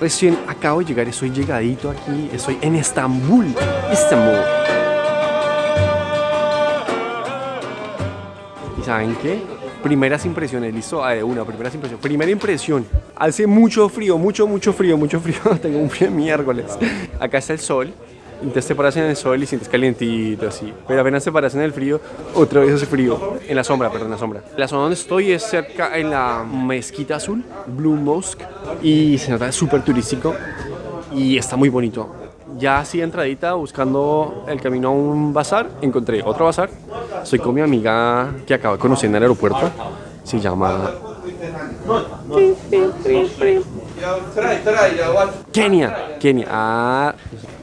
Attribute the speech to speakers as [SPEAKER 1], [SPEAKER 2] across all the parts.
[SPEAKER 1] Recién acabo de llegar, estoy llegadito aquí, estoy en Estambul. Estambul. ¿Y saben qué? Primeras impresiones, listo, ah, de una, primeras impresiones. Primera impresión, hace mucho frío, mucho, mucho frío, mucho frío. Tengo un frío miércoles. Acá está el sol, entonces te paras en el sol y sientes calientito así. Pero apenas te paras en el frío, otra vez hace frío. En la sombra, perdón, en la sombra. La zona donde estoy es cerca en la mezquita azul, Blue Mosque. Y se nota súper turístico y está muy bonito. Ya así entradita, buscando el camino a un bazar, encontré otro bazar. Estoy con mi amiga que acabo de conocer en el aeropuerto. Se llama Kenia, Kenia. Ah,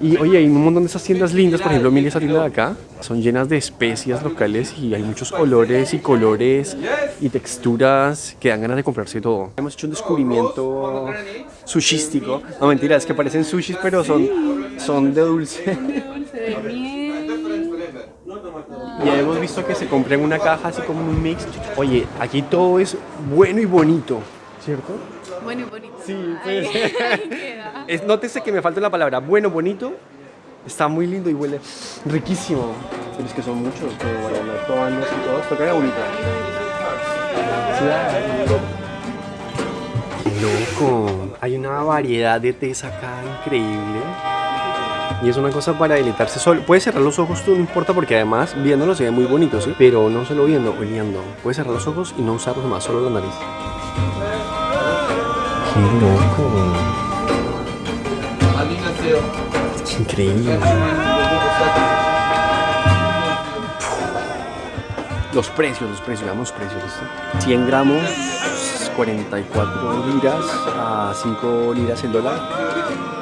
[SPEAKER 1] y oye, hay un montón de esas tiendas lindas, por ejemplo, mira esa tienda de acá, son llenas de especias locales y hay muchos olores y colores y texturas que dan ganas de comprarse todo. Hemos hecho un descubrimiento sushístico. No, mentira, es que parecen sushis, pero son, son de dulce. Y hemos visto que se compra en una caja así como un mix. Oye, aquí todo es bueno y bonito, ¿cierto?
[SPEAKER 2] Bueno y bonito.
[SPEAKER 1] Sí, pues.
[SPEAKER 2] ahí queda.
[SPEAKER 1] Es, nótese que me falta la palabra bueno, bonito. Está muy lindo y huele riquísimo. Pero es que son muchos, para andar tomando así todos. Toca la bonita. Loco, hay una variedad de tés acá increíble. Y es una cosa para deleitarse solo. Puedes cerrar los ojos, tú no importa, porque además viéndolo se ve muy bonito, ¿sí? Pero no solo viendo, oliendo. Puedes cerrar los ojos y no usarlos más, solo la nariz. ¡Qué loco! Es increíble. Los precios, los precios, veamos precios. ¿listo? 100 gramos, 44 liras a 5 liras el dólar.